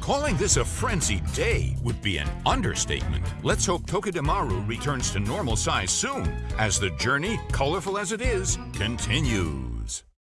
Calling this a frenzied day would be an understatement. Let's hope Togedemaru returns to normal size soon, as the journey, colorful as it is, continues.